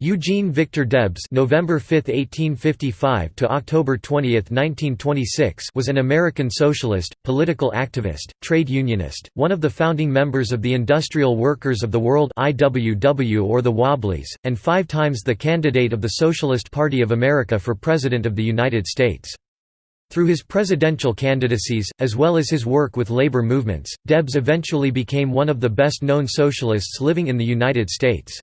Eugene Victor Debs November 5, 1855 to October 20, 1926 was an American socialist, political activist, trade unionist, one of the founding members of the Industrial Workers of the World IWW or the Wobblies, and five times the candidate of the Socialist Party of America for President of the United States. Through his presidential candidacies, as well as his work with labor movements, Debs eventually became one of the best-known socialists living in the United States.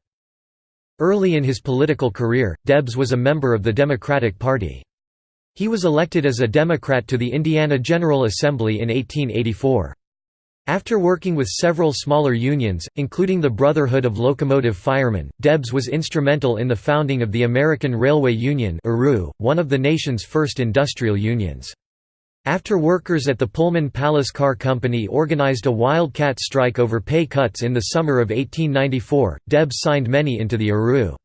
Early in his political career, Debs was a member of the Democratic Party. He was elected as a Democrat to the Indiana General Assembly in 1884. After working with several smaller unions, including the Brotherhood of Locomotive Firemen, Debs was instrumental in the founding of the American Railway Union one of the nation's first industrial unions. After workers at the Pullman Palace Car Company organized a wildcat strike over pay cuts in the summer of 1894, Debs signed many into the ARU.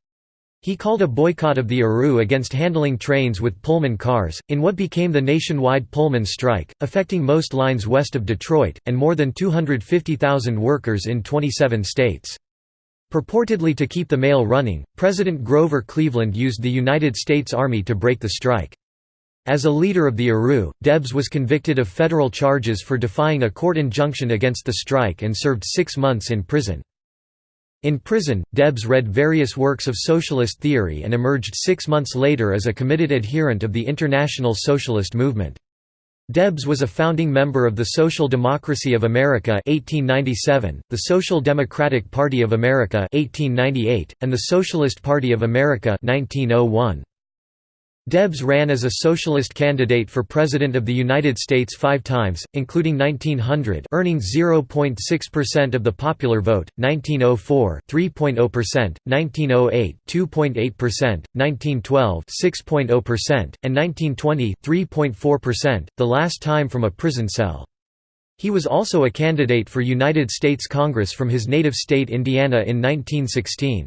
He called a boycott of the ARU against handling trains with Pullman cars, in what became the nationwide Pullman strike, affecting most lines west of Detroit, and more than 250,000 workers in 27 states. Purportedly to keep the mail running, President Grover Cleveland used the United States Army to break the strike. As a leader of the ARU, Debs was convicted of federal charges for defying a court injunction against the strike and served six months in prison. In prison, Debs read various works of socialist theory and emerged six months later as a committed adherent of the International Socialist Movement. Debs was a founding member of the Social Democracy of America 1897, the Social Democratic Party of America 1898, and the Socialist Party of America 1901. Debs ran as a socialist candidate for President of the United States five times, including 1900 earning 0.6% of the popular vote, 1904 3.0%, 1908 2.8%, 1912 6.0%, and 1920 3.4%, the last time from a prison cell. He was also a candidate for United States Congress from his native state Indiana in 1916.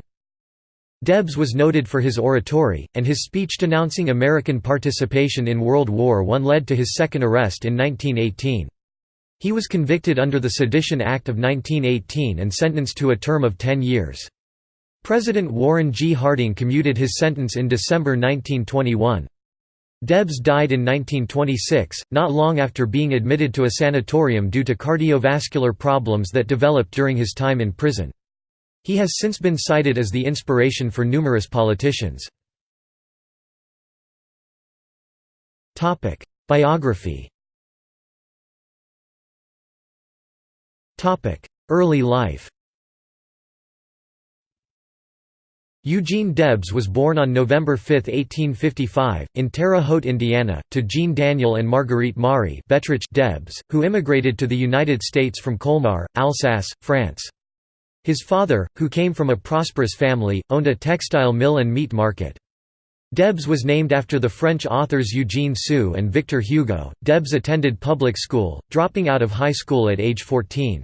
Debs was noted for his oratory, and his speech denouncing American participation in World War I led to his second arrest in 1918. He was convicted under the Sedition Act of 1918 and sentenced to a term of 10 years. President Warren G. Harding commuted his sentence in December 1921. Debs died in 1926, not long after being admitted to a sanatorium due to cardiovascular problems that developed during his time in prison. He has since been cited as the inspiration for numerous politicians. Biography Early life Eugene Debs was born on November 5, 1855, in Terre Haute, Indiana, to Jean Daniel and Marguerite Marie Debs, who immigrated to the United States from Colmar, Alsace, France. His father, who came from a prosperous family, owned a textile mill and meat market. Debs was named after the French authors Eugene Sue and Victor Hugo. Debs attended public school, dropping out of high school at age 14.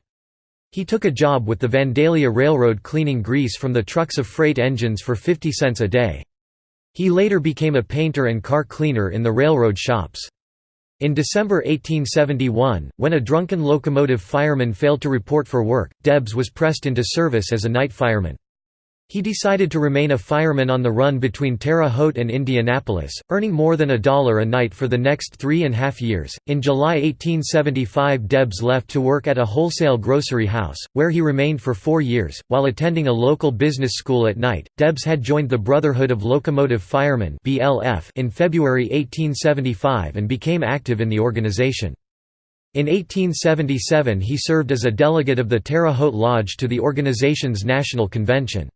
He took a job with the Vandalia Railroad cleaning grease from the trucks of freight engines for 50 cents a day. He later became a painter and car cleaner in the railroad shops. In December 1871, when a drunken locomotive fireman failed to report for work, Debs was pressed into service as a night fireman. He decided to remain a fireman on the run between Terre Haute and Indianapolis, earning more than a dollar a night for the next three and a half years. In July 1875, Debs left to work at a wholesale grocery house, where he remained for four years. While attending a local business school at night, Debs had joined the Brotherhood of Locomotive Firemen in February 1875 and became active in the organization. In 1877 he served as a delegate of the Terre Haute Lodge to the organization's national convention.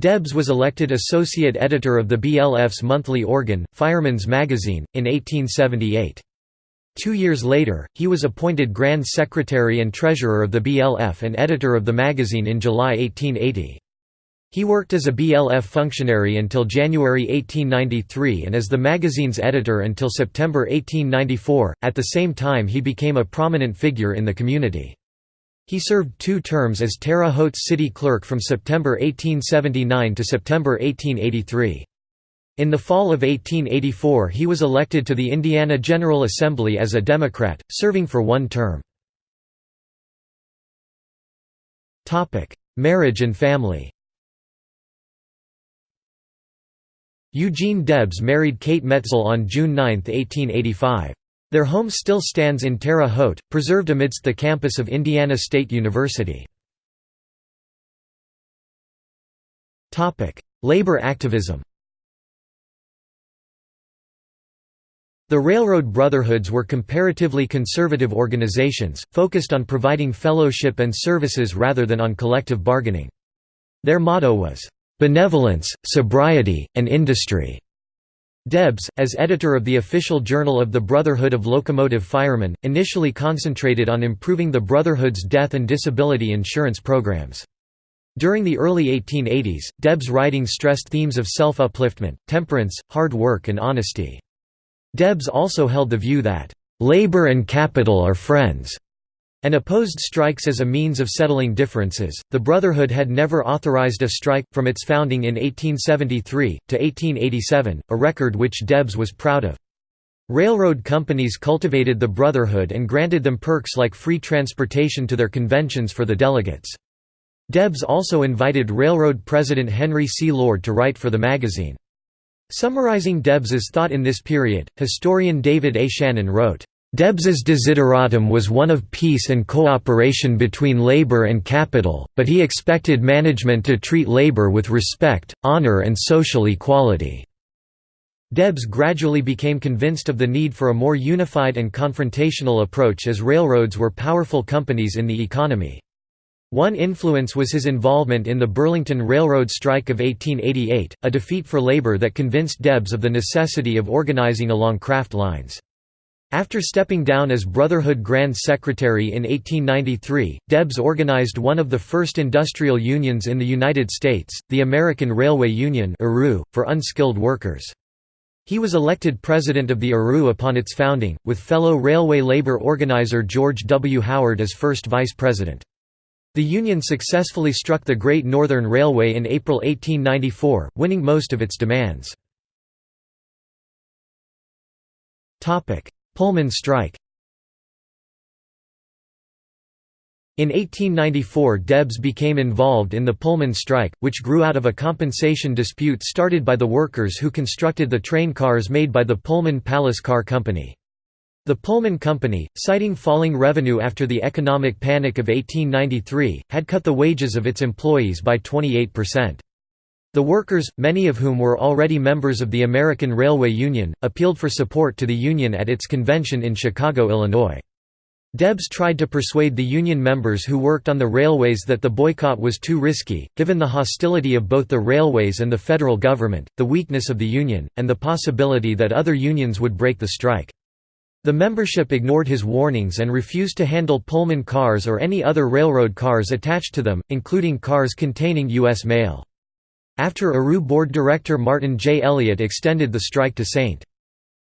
Debs was elected associate editor of the BLF's monthly organ, Fireman's Magazine, in 1878. Two years later, he was appointed Grand Secretary and Treasurer of the BLF and editor of the magazine in July 1880. He worked as a BLF functionary until January 1893 and as the magazine's editor until September 1894, at the same time he became a prominent figure in the community. He served two terms as Terre Haute city clerk from September 1879 to September 1883. In the fall of 1884 he was elected to the Indiana General Assembly as a Democrat, serving for one term. Marriage and family Eugene Debs married Kate Metzel on June 9, 1885. Their home still stands in Terre Haute, preserved amidst the campus of Indiana State University. Labor activism The Railroad Brotherhoods were comparatively conservative organizations, focused on providing fellowship and services rather than on collective bargaining. Their motto was, "...benevolence, sobriety, and industry." Debs, as editor of the official journal of the Brotherhood of Locomotive Firemen, initially concentrated on improving the Brotherhood's death and disability insurance programs. During the early 1880s, Debs' writing stressed themes of self-upliftment, temperance, hard work and honesty. Debs also held the view that, "...labor and capital are friends." And opposed strikes as a means of settling differences. The Brotherhood had never authorized a strike, from its founding in 1873, to 1887, a record which Debs was proud of. Railroad companies cultivated the Brotherhood and granted them perks like free transportation to their conventions for the delegates. Debs also invited railroad president Henry C. Lord to write for the magazine. Summarizing Debs's thought in this period, historian David A. Shannon wrote, Debs's desideratum was one of peace and cooperation between labor and capital, but he expected management to treat labor with respect, honor and social equality. Debs gradually became convinced of the need for a more unified and confrontational approach as railroads were powerful companies in the economy. One influence was his involvement in the Burlington Railroad strike of 1888, a defeat for labor that convinced Debs of the necessity of organizing along craft lines. After stepping down as Brotherhood Grand Secretary in 1893, Debs organized one of the first industrial unions in the United States, the American Railway Union for unskilled workers. He was elected president of the ARU upon its founding, with fellow railway labor organizer George W. Howard as first vice president. The Union successfully struck the Great Northern Railway in April 1894, winning most of its demands. Pullman strike In 1894 Debs became involved in the Pullman strike, which grew out of a compensation dispute started by the workers who constructed the train cars made by the Pullman Palace Car Company. The Pullman Company, citing falling revenue after the economic panic of 1893, had cut the wages of its employees by 28%. The workers, many of whom were already members of the American Railway Union, appealed for support to the Union at its convention in Chicago, Illinois. Debs tried to persuade the Union members who worked on the railways that the boycott was too risky, given the hostility of both the railways and the federal government, the weakness of the Union, and the possibility that other unions would break the strike. The membership ignored his warnings and refused to handle Pullman cars or any other railroad cars attached to them, including cars containing U.S. mail. After ARU board director Martin J. Elliott extended the strike to St.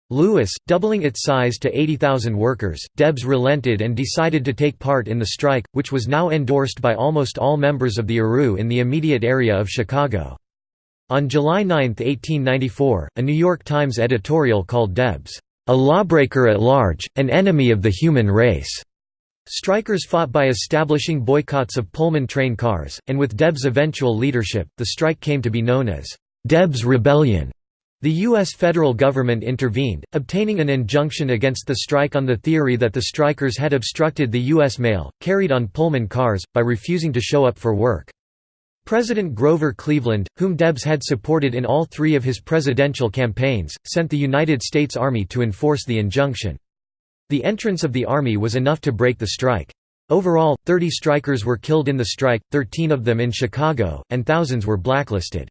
Louis, doubling its size to 80,000 workers, Debs relented and decided to take part in the strike, which was now endorsed by almost all members of the ARU in the immediate area of Chicago. On July 9, 1894, a New York Times editorial called Debs a lawbreaker at large, an enemy of the human race. Strikers fought by establishing boycotts of Pullman train cars, and with Debs' eventual leadership, the strike came to be known as Debs Rebellion. The U.S. federal government intervened, obtaining an injunction against the strike on the theory that the strikers had obstructed the U.S. mail, carried on Pullman cars, by refusing to show up for work. President Grover Cleveland, whom Debs had supported in all three of his presidential campaigns, sent the United States Army to enforce the injunction. The entrance of the Army was enough to break the strike. Overall, 30 strikers were killed in the strike, 13 of them in Chicago, and thousands were blacklisted.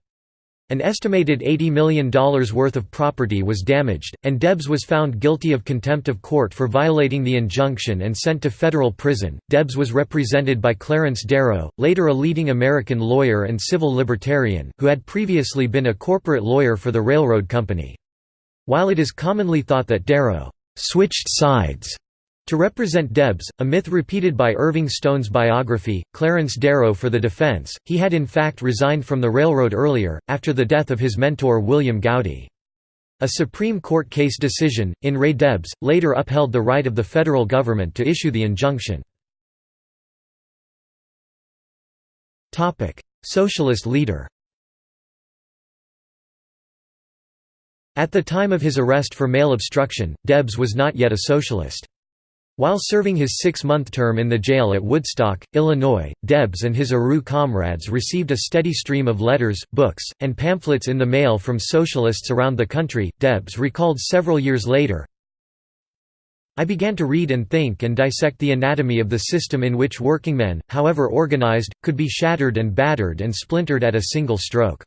An estimated $80 million worth of property was damaged, and Debs was found guilty of contempt of court for violating the injunction and sent to federal prison. Debs was represented by Clarence Darrow, later a leading American lawyer and civil libertarian, who had previously been a corporate lawyer for the railroad company. While it is commonly thought that Darrow switched sides to represent Debs, a myth repeated by Irving Stone's biography, Clarence Darrow for the defense, he had in fact resigned from the railroad earlier, after the death of his mentor William Goudy. A Supreme Court case decision, in re Debs, later upheld the right of the federal government to issue the injunction. Socialist leader At the time of his arrest for mail obstruction, Debs was not yet a socialist. While serving his six-month term in the jail at Woodstock, Illinois, Debs and his ARU comrades received a steady stream of letters, books, and pamphlets in the mail from socialists around the country. Debs recalled several years later, I began to read and think and dissect the anatomy of the system in which workingmen, however organized, could be shattered and battered and splintered at a single stroke.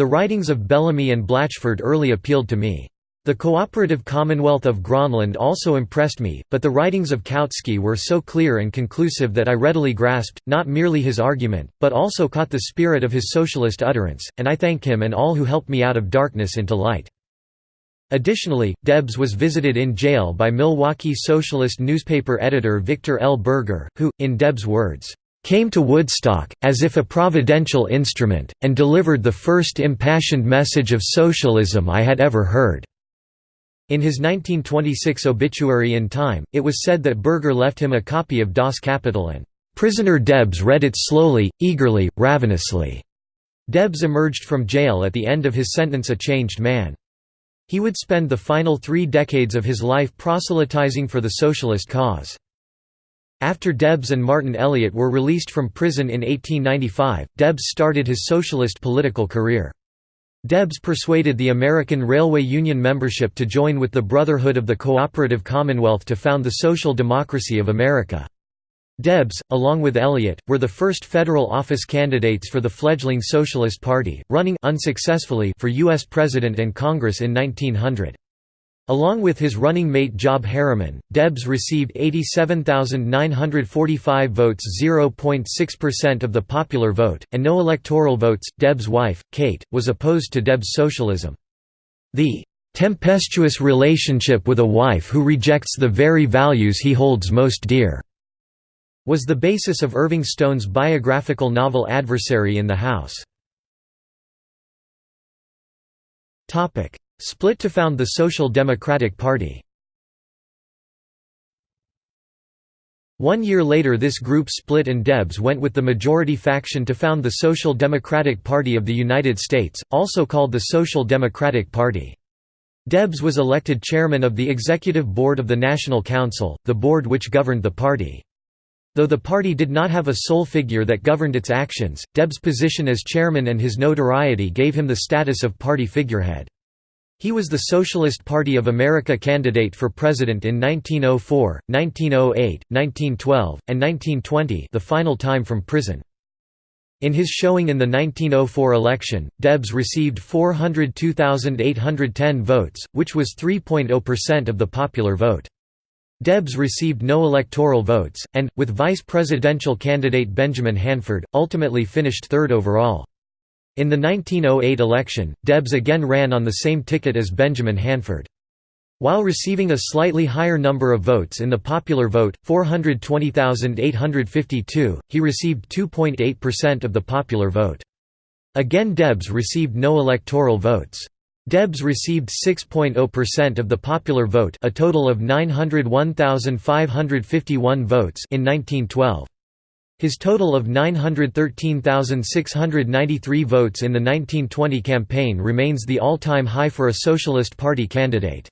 The writings of Bellamy and Blatchford early appealed to me. The cooperative Commonwealth of Gronlund also impressed me, but the writings of Kautsky were so clear and conclusive that I readily grasped, not merely his argument, but also caught the spirit of his socialist utterance, and I thank him and all who helped me out of darkness into light. Additionally, Debs was visited in jail by Milwaukee socialist newspaper editor Victor L. Berger, who, in Debs' words, came to Woodstock, as if a providential instrument, and delivered the first impassioned message of socialism I had ever heard. In his 1926 obituary in Time, it was said that Berger left him a copy of Das Kapital and prisoner Debs read it slowly, eagerly, ravenously. Debs emerged from jail at the end of his sentence a changed man. He would spend the final three decades of his life proselytizing for the socialist cause. After Debs and Martin Elliott were released from prison in 1895, Debs started his socialist political career. Debs persuaded the American Railway Union membership to join with the Brotherhood of the Cooperative Commonwealth to found the social democracy of America. Debs, along with Elliott, were the first federal office candidates for the fledgling Socialist Party, running unsuccessfully for U.S. President and Congress in 1900. Along with his running mate Job Harriman, Debs received 87,945 votes 0.6% of the popular vote, and no electoral votes. Debs' wife, Kate, was opposed to Debs' socialism. The "...tempestuous relationship with a wife who rejects the very values he holds most dear," was the basis of Irving Stone's biographical novel Adversary in the House. Split to found the Social Democratic Party. One year later this group split and Debs went with the majority faction to found the Social Democratic Party of the United States, also called the Social Democratic Party. Debs was elected chairman of the executive board of the National Council, the board which governed the party. Though the party did not have a sole figure that governed its actions, Debs' position as chairman and his notoriety gave him the status of party figurehead. He was the Socialist Party of America candidate for president in 1904, 1908, 1912, and 1920 the final time from prison. In his showing in the 1904 election, Debs received 402,810 votes, which was 3.0% of the popular vote. Debs received no electoral votes, and, with vice presidential candidate Benjamin Hanford, ultimately finished third overall. In the 1908 election, Debs again ran on the same ticket as Benjamin Hanford. While receiving a slightly higher number of votes in the popular vote, 420,852, he received 2.8% of the popular vote. Again Debs received no electoral votes. Debs received 6.0% of the popular vote a total of 901,551 votes in 1912. His total of 913,693 votes in the 1920 campaign remains the all-time high for a Socialist Party candidate.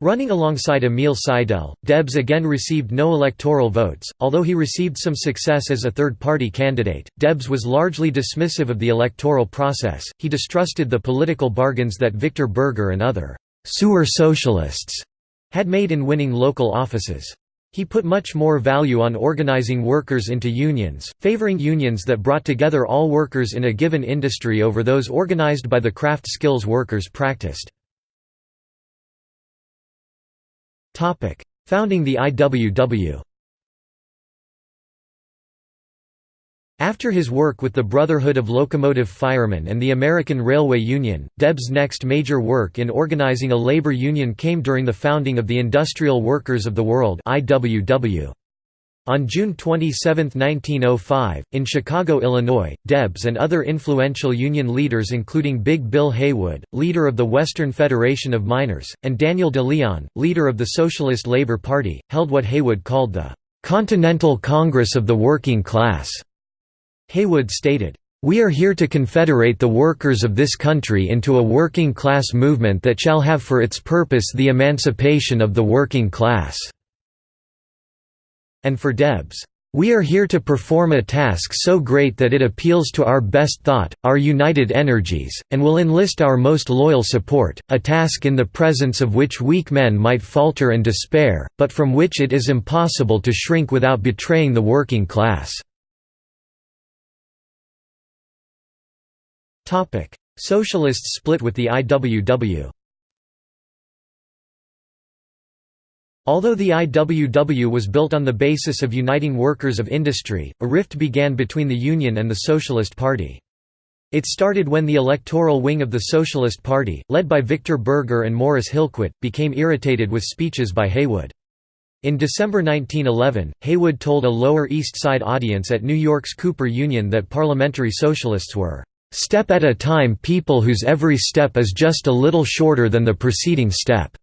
Running alongside Emil Seidel, Debs again received no electoral votes. Although he received some success as a third party candidate, Debs was largely dismissive of the electoral process. He distrusted the political bargains that Victor Berger and other sewer socialists had made in winning local offices. He put much more value on organizing workers into unions, favoring unions that brought together all workers in a given industry over those organized by the craft skills workers practiced. Founding the IWW After his work with the Brotherhood of Locomotive Firemen and the American Railway Union, Debs' next major work in organizing a labor union came during the founding of the Industrial Workers of the World. On June 27, 1905, in Chicago, Illinois, Debs and other influential union leaders including Big Bill Haywood, leader of the Western Federation of Miners, and Daniel De Leon, leader of the Socialist Labor Party, held what Haywood called the "'Continental Congress of the Working Class' Haywood stated, "...we are here to confederate the workers of this country into a working class movement that shall have for its purpose the emancipation of the working class." And for Debs, "...we are here to perform a task so great that it appeals to our best thought, our united energies, and will enlist our most loyal support, a task in the presence of which weak men might falter and despair, but from which it is impossible to shrink without betraying the working class." Socialists split with the IWW Although the IWW was built on the basis of uniting workers of industry, a rift began between the Union and the Socialist Party. It started when the electoral wing of the Socialist Party, led by Victor Berger and Morris Hillquit, became irritated with speeches by Haywood. In December 1911, Haywood told a Lower East Side audience at New York's Cooper Union that parliamentary socialists were, "...step at a time people whose every step is just a little shorter than the preceding step."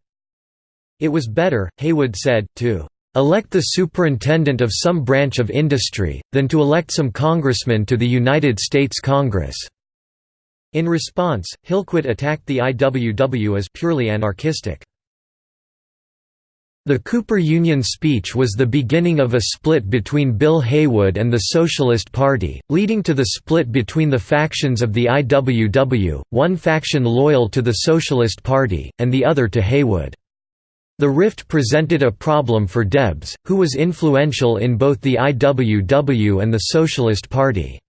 It was better, Haywood said, to elect the superintendent of some branch of industry, than to elect some congressman to the United States Congress." In response, Hillquit attacked the IWW as purely anarchistic. The Cooper Union speech was the beginning of a split between Bill Haywood and the Socialist Party, leading to the split between the factions of the IWW, one faction loyal to the Socialist Party, and the other to Haywood. The rift presented a problem for Debs, who was influential in both the IWW and the Socialist Party.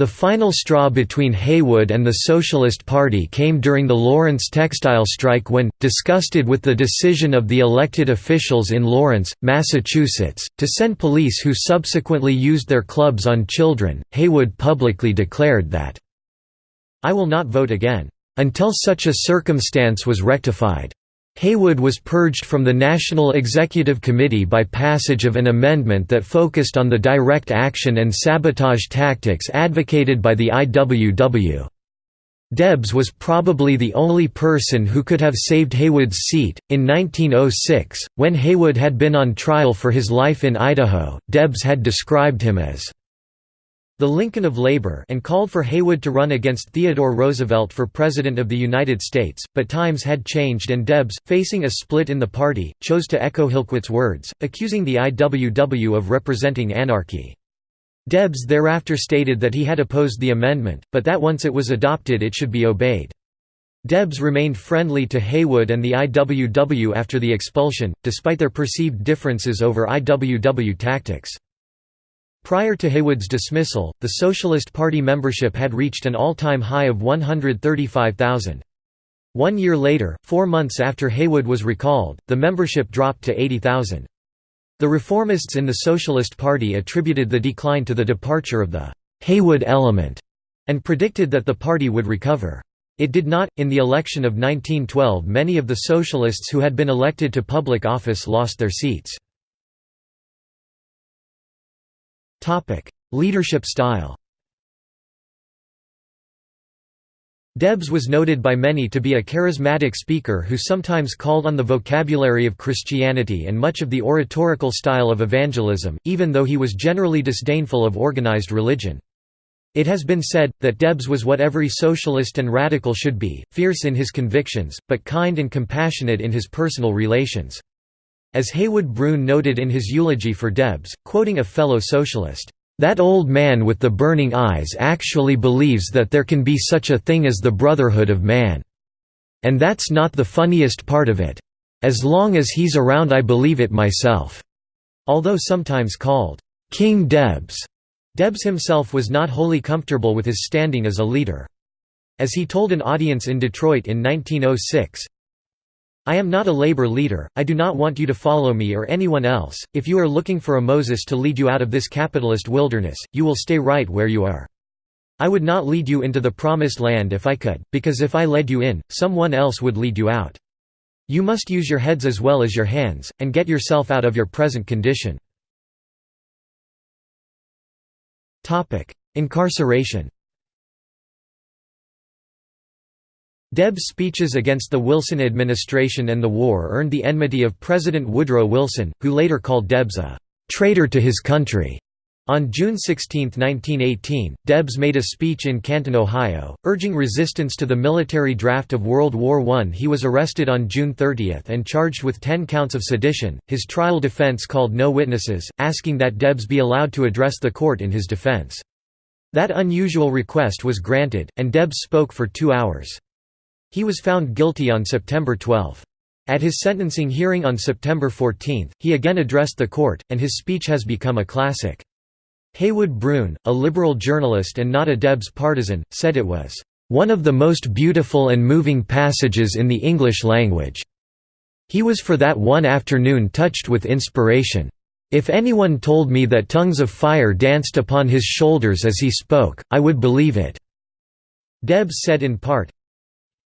The final straw between Haywood and the Socialist Party came during the Lawrence textile strike when, disgusted with the decision of the elected officials in Lawrence, Massachusetts, to send police who subsequently used their clubs on children, Haywood publicly declared that, I will not vote again, until such a circumstance was rectified. Haywood was purged from the National Executive Committee by passage of an amendment that focused on the direct action and sabotage tactics advocated by the IWW. Debs was probably the only person who could have saved Haywood's seat. In 1906, when Haywood had been on trial for his life in Idaho, Debs had described him as the Lincoln of Labor and called for Haywood to run against Theodore Roosevelt for President of the United States, but times had changed and Debs, facing a split in the party, chose to echo Hillquit's words, accusing the IWW of representing anarchy. Debs thereafter stated that he had opposed the amendment, but that once it was adopted it should be obeyed. Debs remained friendly to Haywood and the IWW after the expulsion, despite their perceived differences over IWW tactics. Prior to Haywood's dismissal, the Socialist Party membership had reached an all-time high of 135,000. One year later, four months after Haywood was recalled, the membership dropped to 80,000. The reformists in the Socialist Party attributed the decline to the departure of the Haywood element, and predicted that the party would recover. It did not. In the election of 1912, many of the socialists who had been elected to public office lost their seats. Topic: Leadership style. Debs was noted by many to be a charismatic speaker who sometimes called on the vocabulary of Christianity and much of the oratorical style of evangelism, even though he was generally disdainful of organized religion. It has been said, that Debs was what every socialist and radical should be, fierce in his convictions, but kind and compassionate in his personal relations. As Heywood Broun noted in his eulogy for Debs, quoting a fellow socialist, "...that old man with the burning eyes actually believes that there can be such a thing as the brotherhood of man. And that's not the funniest part of it. As long as he's around I believe it myself." Although sometimes called, "...King Debs," Debs himself was not wholly comfortable with his standing as a leader. As he told an audience in Detroit in 1906, I am not a labor leader, I do not want you to follow me or anyone else, if you are looking for a Moses to lead you out of this capitalist wilderness, you will stay right where you are. I would not lead you into the promised land if I could, because if I led you in, someone else would lead you out. You must use your heads as well as your hands, and get yourself out of your present condition. Incarceration Debs' speeches against the Wilson administration and the war earned the enmity of President Woodrow Wilson, who later called Debs a «traitor to his country». On June 16, 1918, Debs made a speech in Canton, Ohio, urging resistance to the military draft of World War I. He was arrested on June 30 and charged with 10 counts of sedition. His trial defense called no witnesses, asking that Debs be allowed to address the court in his defense. That unusual request was granted, and Debs spoke for two hours. He was found guilty on September 12. At his sentencing hearing on September 14, he again addressed the court, and his speech has become a classic. Heywood Broun, a liberal journalist and not a Debs partisan, said it was, "...one of the most beautiful and moving passages in the English language. He was for that one afternoon touched with inspiration. If anyone told me that tongues of fire danced upon his shoulders as he spoke, I would believe it." Debs said in part,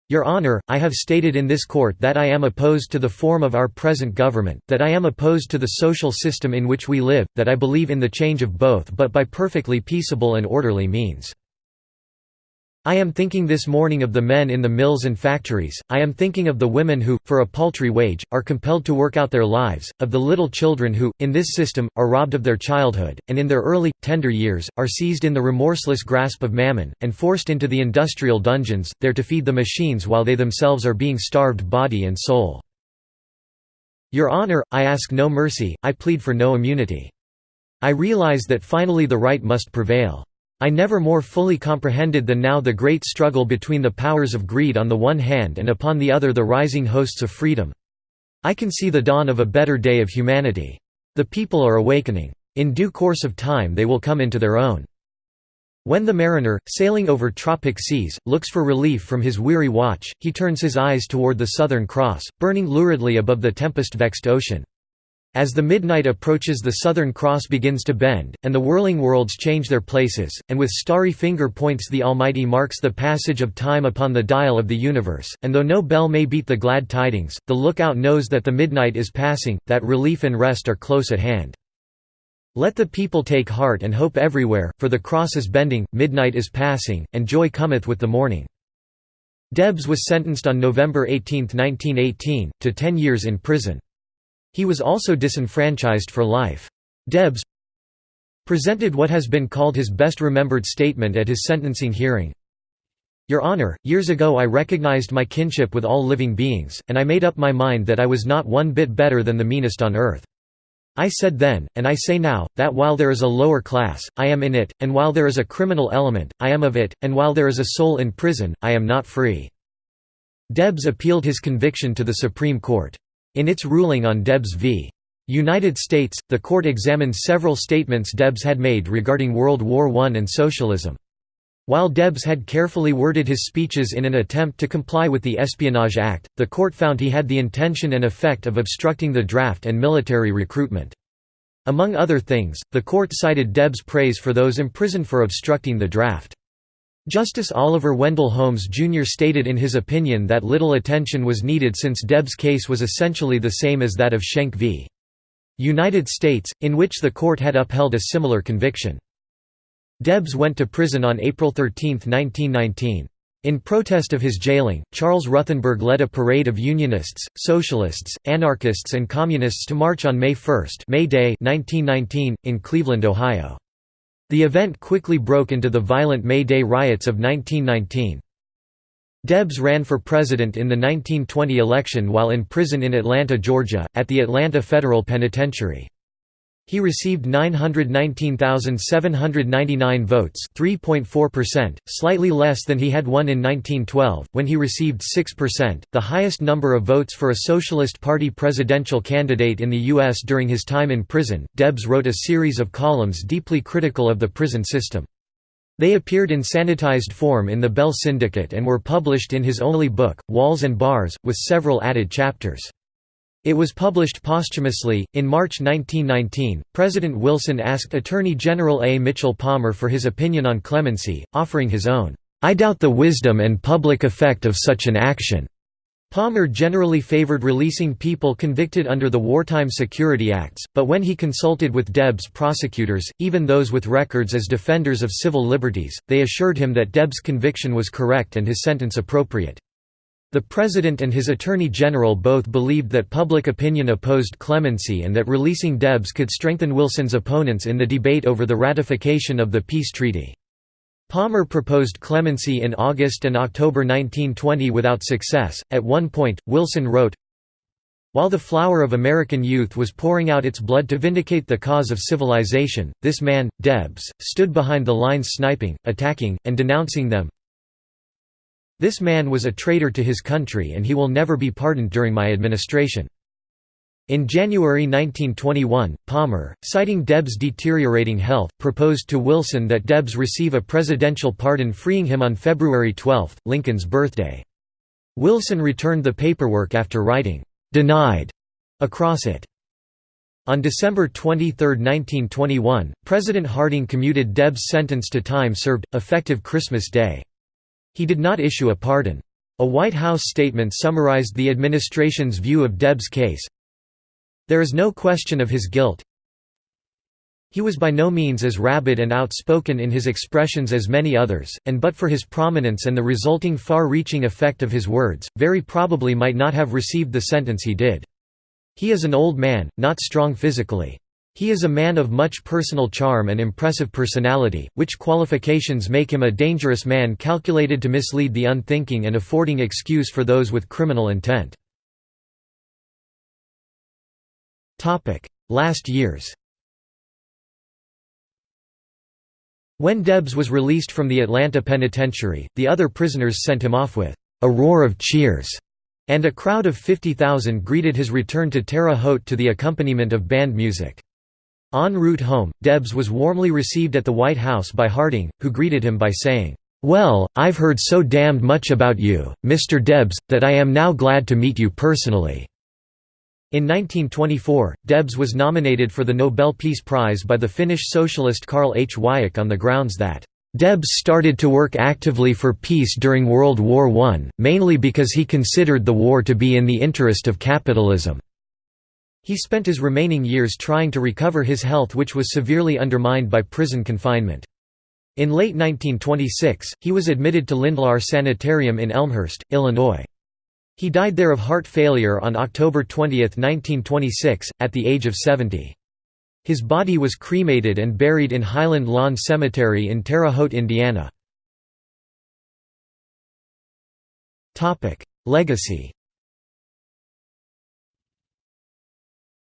your Honor, I have stated in this court that I am opposed to the form of our present government, that I am opposed to the social system in which we live, that I believe in the change of both but by perfectly peaceable and orderly means. I am thinking this morning of the men in the mills and factories, I am thinking of the women who, for a paltry wage, are compelled to work out their lives, of the little children who, in this system, are robbed of their childhood, and in their early, tender years, are seized in the remorseless grasp of mammon, and forced into the industrial dungeons, there to feed the machines while they themselves are being starved body and soul. Your Honor, I ask no mercy, I plead for no immunity. I realize that finally the right must prevail. I never more fully comprehended than now the great struggle between the powers of greed on the one hand and upon the other the rising hosts of freedom. I can see the dawn of a better day of humanity. The people are awakening. In due course of time they will come into their own. When the mariner, sailing over tropic seas, looks for relief from his weary watch, he turns his eyes toward the Southern Cross, burning luridly above the tempest-vexed ocean. As the midnight approaches the Southern Cross begins to bend, and the whirling worlds change their places, and with starry finger points the Almighty marks the passage of time upon the dial of the universe, and though no bell may beat the glad tidings, the lookout knows that the midnight is passing, that relief and rest are close at hand. Let the people take heart and hope everywhere, for the cross is bending, midnight is passing, and joy cometh with the morning. Debs was sentenced on November 18, 1918, to ten years in prison. He was also disenfranchised for life. Debs presented what has been called his best remembered statement at his sentencing hearing. Your Honor, years ago I recognized my kinship with all living beings, and I made up my mind that I was not one bit better than the meanest on earth. I said then, and I say now, that while there is a lower class, I am in it, and while there is a criminal element, I am of it, and while there is a soul in prison, I am not free." Debs appealed his conviction to the Supreme Court. In its ruling on Debs v. United States, the court examined several statements Debs had made regarding World War I and socialism. While Debs had carefully worded his speeches in an attempt to comply with the Espionage Act, the court found he had the intention and effect of obstructing the draft and military recruitment. Among other things, the court cited Debs' praise for those imprisoned for obstructing the draft. Justice Oliver Wendell Holmes Jr. stated in his opinion that little attention was needed since Debs' case was essentially the same as that of Schenck v. United States, in which the court had upheld a similar conviction. Debs went to prison on April 13, 1919. In protest of his jailing, Charles Ruthenberg led a parade of Unionists, Socialists, Anarchists and Communists to march on May 1 May Day 1919, in Cleveland, Ohio. The event quickly broke into the violent May Day riots of 1919. Debs ran for president in the 1920 election while in prison in Atlanta, Georgia, at the Atlanta Federal Penitentiary. He received 919,799 votes 3.4%, slightly less than he had won in 1912, when he received 6%, the highest number of votes for a Socialist Party presidential candidate in the U.S. during his time in prison. Debs wrote a series of columns deeply critical of the prison system. They appeared in sanitized form in the Bell Syndicate and were published in his only book, Walls and Bars, with several added chapters. It was published posthumously. In March 1919, President Wilson asked Attorney General A. Mitchell Palmer for his opinion on clemency, offering his own, I doubt the wisdom and public effect of such an action. Palmer generally favored releasing people convicted under the Wartime Security Acts, but when he consulted with Debs prosecutors, even those with records as defenders of civil liberties, they assured him that Debs' conviction was correct and his sentence appropriate. The President and his Attorney General both believed that public opinion opposed clemency and that releasing Debs could strengthen Wilson's opponents in the debate over the ratification of the peace treaty. Palmer proposed clemency in August and October 1920 without success. At one point, Wilson wrote, While the flower of American youth was pouring out its blood to vindicate the cause of civilization, this man, Debs, stood behind the lines sniping, attacking, and denouncing them. This man was a traitor to his country and he will never be pardoned during my administration. In January 1921, Palmer, citing Debs' deteriorating health, proposed to Wilson that Debs receive a presidential pardon freeing him on February 12, Lincoln's birthday. Wilson returned the paperwork after writing, "'Denied' across it. On December 23, 1921, President Harding commuted Debs' sentence to time served, effective Christmas Day. He did not issue a pardon. A White House statement summarized the administration's view of Debs' case. There is no question of his guilt. He was by no means as rabid and outspoken in his expressions as many others, and but for his prominence and the resulting far-reaching effect of his words, very probably might not have received the sentence he did. He is an old man, not strong physically. He is a man of much personal charm and impressive personality, which qualifications make him a dangerous man calculated to mislead the unthinking and affording excuse for those with criminal intent. Last years When Debs was released from the Atlanta penitentiary, the other prisoners sent him off with a roar of cheers, and a crowd of 50,000 greeted his return to Terre Haute to the accompaniment of band music. En route home, Debs was warmly received at the White House by Harding, who greeted him by saying, "'Well, I've heard so damned much about you, Mr. Debs, that I am now glad to meet you personally." In 1924, Debs was nominated for the Nobel Peace Prize by the Finnish socialist Karl H. Wiik on the grounds that Debs started to work actively for peace during World War I, mainly because he considered the war to be in the interest of capitalism. He spent his remaining years trying to recover his health which was severely undermined by prison confinement. In late 1926, he was admitted to Lindlahr Sanitarium in Elmhurst, Illinois. He died there of heart failure on October 20, 1926, at the age of 70. His body was cremated and buried in Highland Lawn Cemetery in Terre Haute, Indiana. Legacy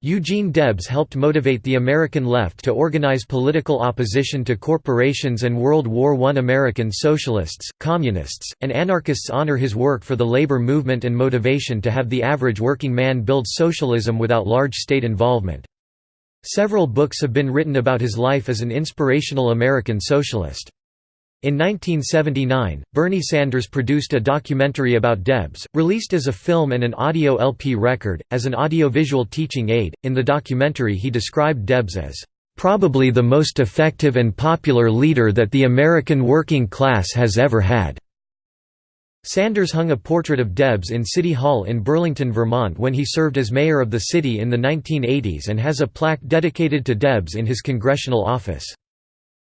Eugene Debs helped motivate the American left to organize political opposition to corporations and World War I. American socialists, communists, and anarchists honor his work for the labor movement and motivation to have the average working man build socialism without large state involvement. Several books have been written about his life as an inspirational American socialist. In 1979, Bernie Sanders produced a documentary about Debs, released as a film and an audio LP record, as an audiovisual teaching aid. In the documentary, he described Debs as probably the most effective and popular leader that the American working class has ever had. Sanders hung a portrait of Debs in City Hall in Burlington, Vermont when he served as mayor of the city in the 1980s and has a plaque dedicated to Debs in his congressional office.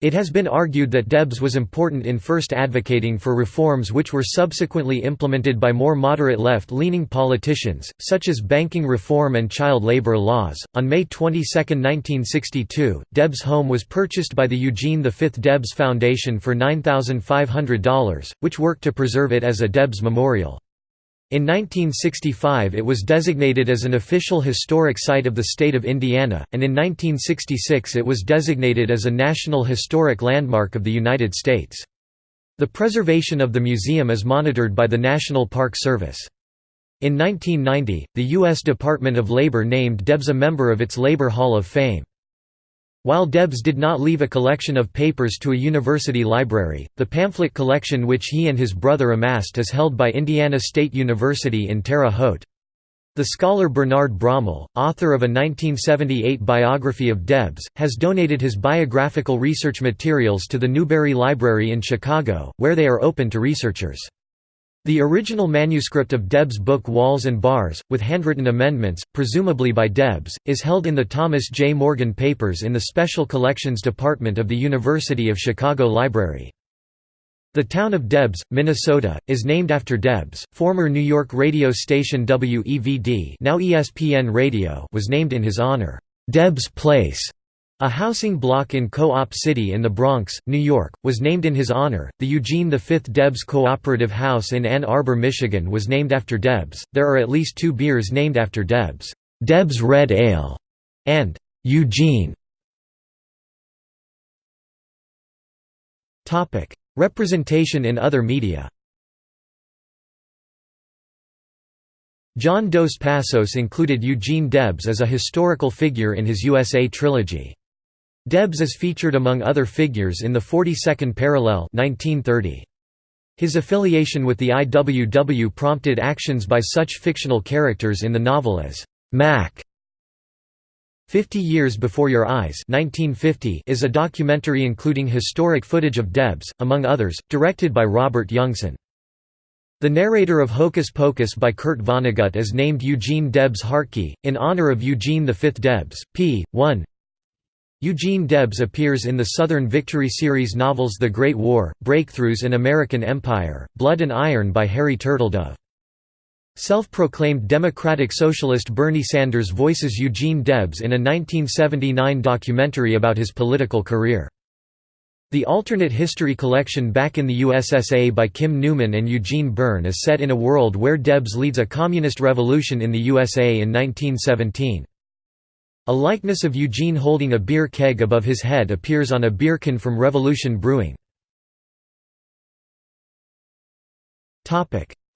It has been argued that Debs was important in first advocating for reforms which were subsequently implemented by more moderate left leaning politicians, such as banking reform and child labor laws. On May 22, 1962, Debs' home was purchased by the Eugene V. Debs Foundation for $9,500, which worked to preserve it as a Debs memorial. In 1965 it was designated as an official historic site of the state of Indiana, and in 1966 it was designated as a National Historic Landmark of the United States. The preservation of the museum is monitored by the National Park Service. In 1990, the U.S. Department of Labor named Debs a member of its Labor Hall of Fame. While Debs did not leave a collection of papers to a university library, the pamphlet collection which he and his brother amassed is held by Indiana State University in Terre Haute. The scholar Bernard Brommel, author of a 1978 biography of Debs, has donated his biographical research materials to the Newberry Library in Chicago, where they are open to researchers. The original manuscript of Debs' book Walls and Bars, with handwritten amendments, presumably by Debs, is held in the Thomas J. Morgan Papers in the Special Collections Department of the University of Chicago Library. The town of Debs, Minnesota, is named after Debs. Former New York radio station WEVD, now ESPN Radio, was named in his honor. Debs Place, a housing block in Co-op City in the Bronx, New York, was named in his honor. The Eugene V Debs Cooperative House in Ann Arbor, Michigan was named after Debs. There are at least 2 beers named after Debs. Debs Red Ale and Eugene. Topic: Representation in other media John Dos Passos included Eugene Debs as a historical figure in his USA trilogy. Debs is featured among other figures in the 42nd Parallel 1930. His affiliation with the IWW prompted actions by such fictional characters in the novel as Mac Fifty Years Before Your Eyes 1950 is a documentary including historic footage of Debs, among others, directed by Robert Youngson. The narrator of Hocus Pocus by Kurt Vonnegut is named Eugene Debs Hartke, in honor of Eugene V Debs, p. 1 Eugene Debs appears in the Southern Victory series novels The Great War, Breakthroughs in American Empire, Blood and Iron by Harry Turtledove. Self-proclaimed Democratic Socialist Bernie Sanders voices Eugene Debs in a 1979 documentary about his political career. The alternate history collection Back in the USSA by Kim Newman and Eugene Byrne is set in a world where Debs leads a communist revolution in the USA in 1917. A likeness of Eugene holding a beer keg above his head appears on a beer can from Revolution Brewing.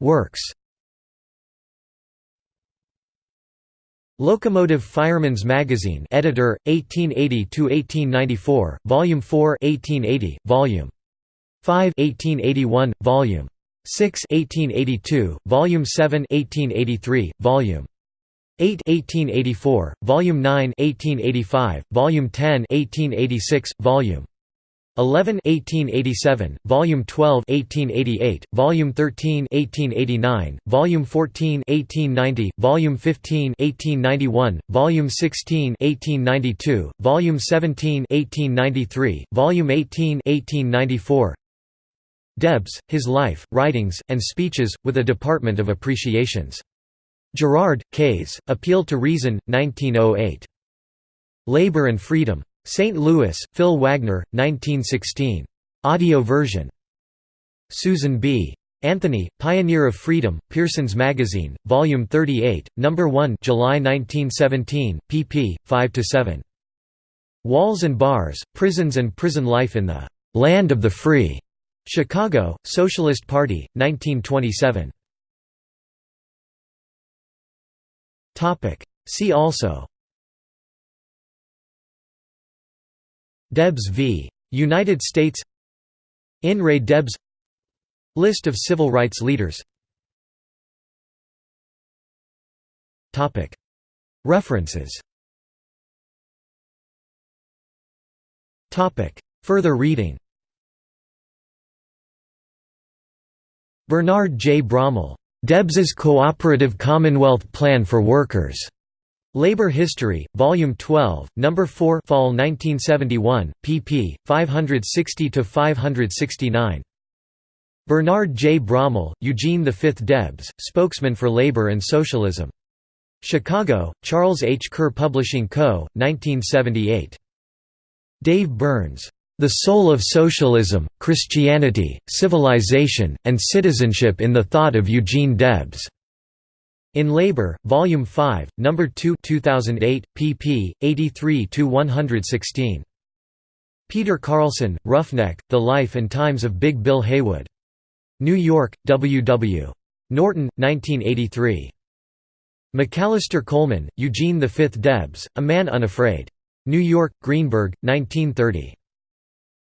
Works Locomotive Fireman's Magazine editor, 1880 to 1894 Volume 4 1880, Volume 5 1881, Volume 6 1882, Volume 7 1883, Volume 8 1884, Volume 9 1885, Volume 10 1886, Volume 11 1887, Volume 12 1888, Volume 13 1889, Volume 14 1890, Volume 15 1891, Volume 16 1892, Volume 17 1893, Volume 18 1894. Debs, His Life, Writings, and Speeches, with a Department of Appreciations. Girard, Kays, Appeal to Reason, 1908. Labor and Freedom. St. Louis, Phil Wagner, 1916. Audio version. Susan B. Anthony, Pioneer of Freedom, Pearson's Magazine, Volume 38, No. 1 July 1917, pp. 5–7. Walls and Bars, Prisons and Prison Life in the "'Land of the Free' Chicago, Socialist Party, 1927. See also. Debs v. United States. In re Debs. List of civil rights leaders. References. Further reading. Bernard J. Brommel, "'Debs's Cooperative Commonwealth Plan for Workers' Labor History, Volume 12, No. 4 Fall 1971, pp. 560 to 569. Bernard J. Brommel, Eugene V. Debs, Spokesman for Labor and Socialism. Chicago, Charles H. Kerr Publishing Co., 1978. Dave Burns. The Soul of Socialism, Christianity, Civilization, and Citizenship in the Thought of Eugene Debs. In Labor, Volume 5, No. 2 2008, pp. 83–116. Peter Carlson, Roughneck, The Life and Times of Big Bill Haywood. New York, W. W. Norton, 1983. McAlister Coleman, Eugene V. Debs, A Man Unafraid. New York, Greenberg, 1930.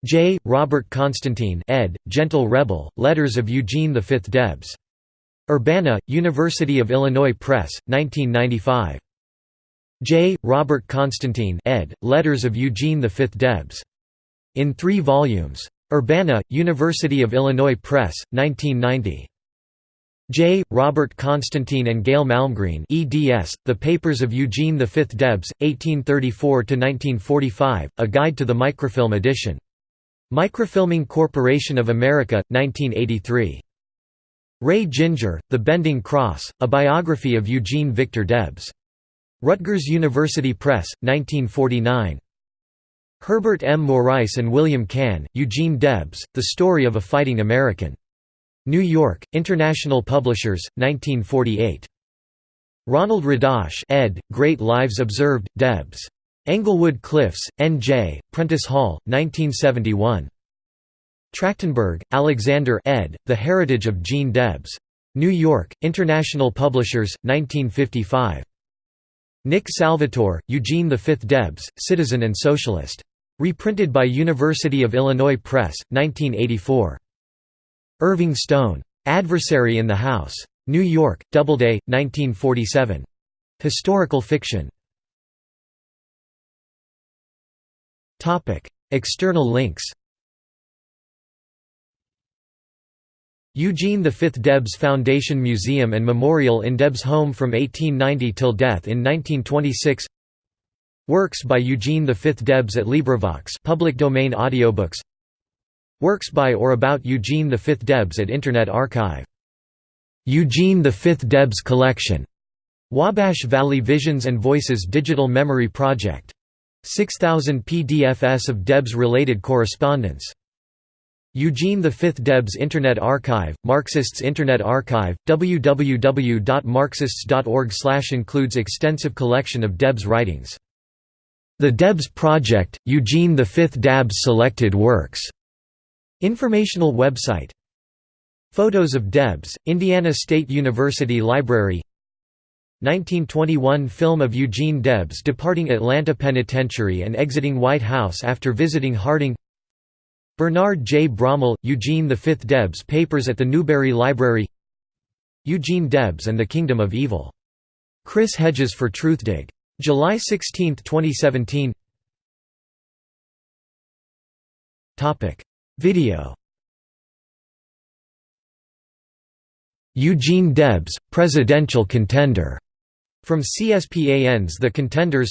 J. Robert Constantine ed., Gentle Rebel, Letters of Eugene V. Debs. Urbana, University of Illinois Press, 1995. J. Robert Constantine ed., Letters of Eugene V. Debs. In three volumes. Urbana, University of Illinois Press, 1990. J. Robert Constantine and Gail Malmgreen eds, The Papers of Eugene V. Debs, 1834–1945, A Guide to the Microfilm Edition. Microfilming Corporation of America, 1983. Ray Ginger, The Bending Cross, A Biography of Eugene Victor Debs. Rutgers University Press, 1949. Herbert M. Morais and William Cahn, Eugene Debs, The Story of a Fighting American. New York, International Publishers, 1948. Ronald Radosh ed., Great Lives Observed, Debs. Englewood Cliffs, N.J., Prentice Hall, 1971. Trachtenberg, Alexander ed., The Heritage of Gene Debs. New York, International Publishers, 1955. Nick Salvatore, Eugene V. Debs, Citizen and Socialist. Reprinted by University of Illinois Press, 1984. Irving Stone. Adversary in the House. New York, Doubleday, 1947. Historical fiction. External links Eugene V. Debs Foundation Museum and Memorial in Debs' home from 1890 till death in 1926 Works by Eugene V. Debs at LibriVox public domain audiobooks Works by or about Eugene V. Debs at Internet Archive. Eugene V. Debs Collection. Wabash Valley Visions and Voices Digital Memory Project. 6000 PDFs of Debs-related correspondence. Eugene V. Debs Internet Archive, Marxists Internet Archive, www.marxists.org includes extensive collection of Debs writings. The Debs Project, Eugene V. Debs Selected Works. Informational website. Photos of Debs, Indiana State University Library 1921 film of Eugene Debs departing Atlanta Penitentiary and exiting White House after visiting Harding Bernard J. Brommel, Eugene V. Debs Papers at the Newberry Library Eugene Debs and the Kingdom of Evil. Chris Hedges for Truthdig. July 16, 2017 Video Eugene Debs, presidential contender, from CSPAN's The Contenders.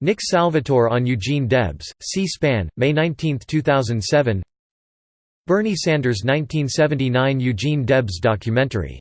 Nick Salvatore on Eugene Debs, C-SPAN, May 19, 2007 Bernie Sanders 1979 Eugene Debs documentary